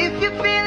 If you feel